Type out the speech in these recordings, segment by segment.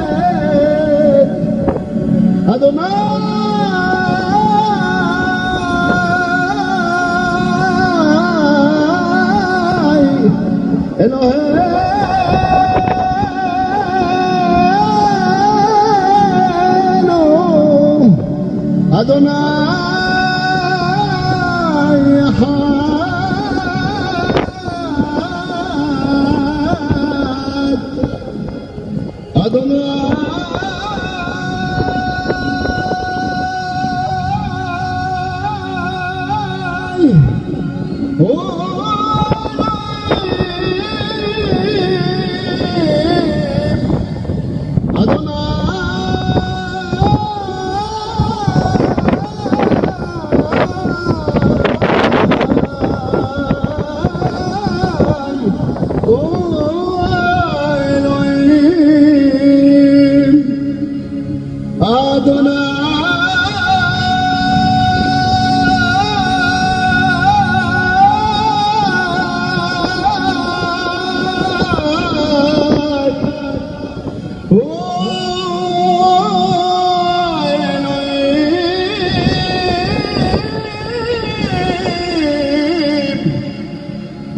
إسرائيل أدوناي إلهينا أدوناي उ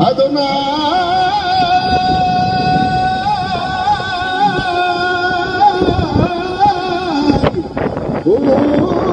अधु Oh!